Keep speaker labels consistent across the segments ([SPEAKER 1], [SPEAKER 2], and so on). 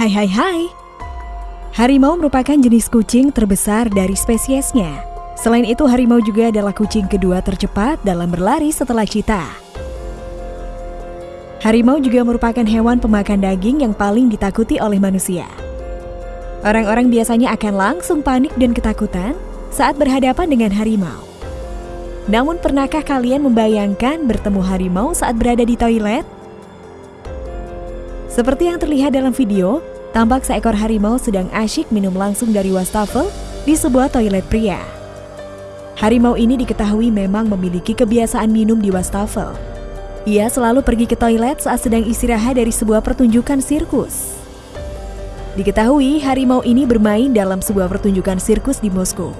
[SPEAKER 1] Hai hai hai. Harimau merupakan jenis kucing terbesar dari spesiesnya. Selain itu, harimau juga adalah kucing kedua tercepat dalam berlari setelah cita. Harimau juga merupakan hewan pemakan daging yang paling ditakuti oleh manusia. Orang-orang biasanya akan langsung panik dan ketakutan saat berhadapan dengan harimau. Namun pernahkah kalian membayangkan bertemu harimau saat berada di toilet? Seperti yang terlihat dalam video, tampak seekor harimau sedang asyik minum langsung dari wastafel di sebuah toilet pria. Harimau ini diketahui memang memiliki kebiasaan minum di wastafel. Ia selalu pergi ke toilet saat sedang istirahat dari sebuah pertunjukan sirkus. Diketahui harimau ini bermain dalam sebuah pertunjukan sirkus di Moskow.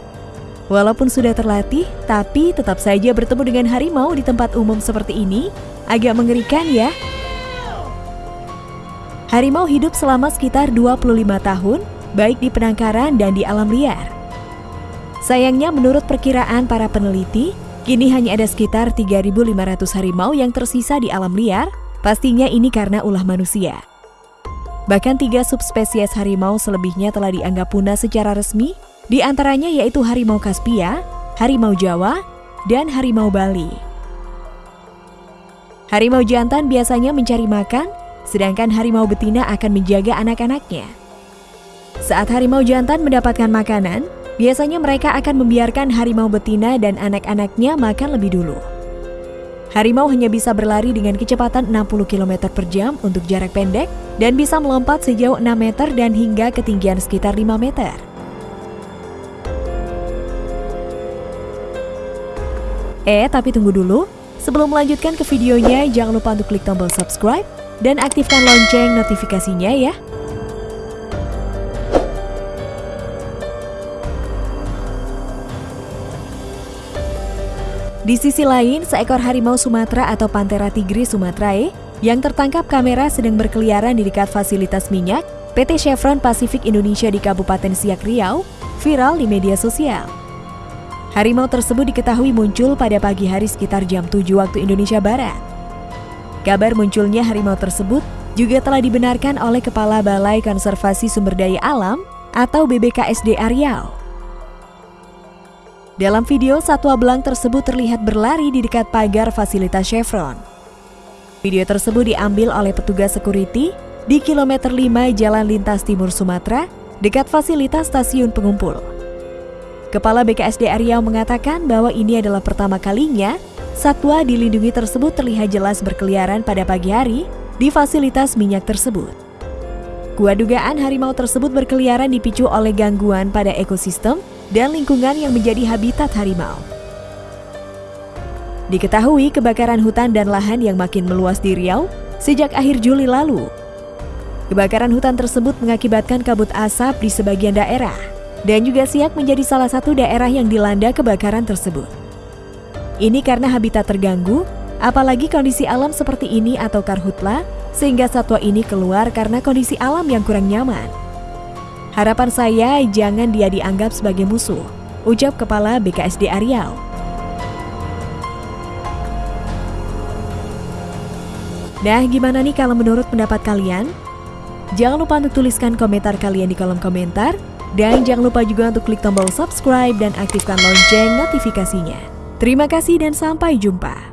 [SPEAKER 1] Walaupun sudah terlatih, tapi tetap saja bertemu dengan harimau di tempat umum seperti ini agak mengerikan ya. Harimau hidup selama sekitar 25 tahun, baik di penangkaran dan di alam liar. Sayangnya menurut perkiraan para peneliti, kini hanya ada sekitar 3.500 harimau yang tersisa di alam liar, pastinya ini karena ulah manusia. Bahkan tiga subspesies harimau selebihnya telah dianggap punah secara resmi, di antaranya yaitu harimau Kaspia, harimau Jawa, dan harimau Bali. Harimau jantan biasanya mencari makan, sedangkan harimau betina akan menjaga anak-anaknya. Saat harimau jantan mendapatkan makanan, biasanya mereka akan membiarkan harimau betina dan anak-anaknya makan lebih dulu. Harimau hanya bisa berlari dengan kecepatan 60 km per jam untuk jarak pendek dan bisa melompat sejauh 6 meter dan hingga ketinggian sekitar 5 meter. Eh, tapi tunggu dulu. Sebelum melanjutkan ke videonya, jangan lupa untuk klik tombol subscribe dan aktifkan lonceng notifikasinya ya. Di sisi lain, seekor harimau Sumatera atau Panthera tigris sumatrae yang tertangkap kamera sedang berkeliaran di dekat fasilitas minyak PT Chevron Pacific Indonesia di Kabupaten Siak Riau viral di media sosial. Harimau tersebut diketahui muncul pada pagi hari sekitar jam 7 waktu Indonesia Barat. Kabar munculnya harimau tersebut juga telah dibenarkan oleh Kepala Balai Konservasi Sumber Daya Alam atau BBKSD Riau. Dalam video, satwa belang tersebut terlihat berlari di dekat pagar fasilitas Chevron. Video tersebut diambil oleh petugas security di kilometer 5 Jalan Lintas Timur Sumatera, dekat fasilitas stasiun pengumpul. Kepala BKSD Riau mengatakan bahwa ini adalah pertama kalinya satwa dilindungi tersebut terlihat jelas berkeliaran pada pagi hari di fasilitas minyak tersebut. Kuat dugaan harimau tersebut berkeliaran dipicu oleh gangguan pada ekosistem dan lingkungan yang menjadi habitat harimau. Diketahui kebakaran hutan dan lahan yang makin meluas di Riau sejak akhir Juli lalu. Kebakaran hutan tersebut mengakibatkan kabut asap di sebagian daerah dan juga Siak menjadi salah satu daerah yang dilanda kebakaran tersebut. Ini karena habitat terganggu, apalagi kondisi alam seperti ini atau karhutla, sehingga satwa ini keluar karena kondisi alam yang kurang nyaman. Harapan saya jangan dia dianggap sebagai musuh, ucap Kepala BKSD Riau. Nah, gimana nih kalau menurut pendapat kalian? Jangan lupa untuk tuliskan komentar kalian di kolom komentar. Dan jangan lupa juga untuk klik tombol subscribe dan aktifkan lonceng notifikasinya. Terima kasih dan sampai jumpa.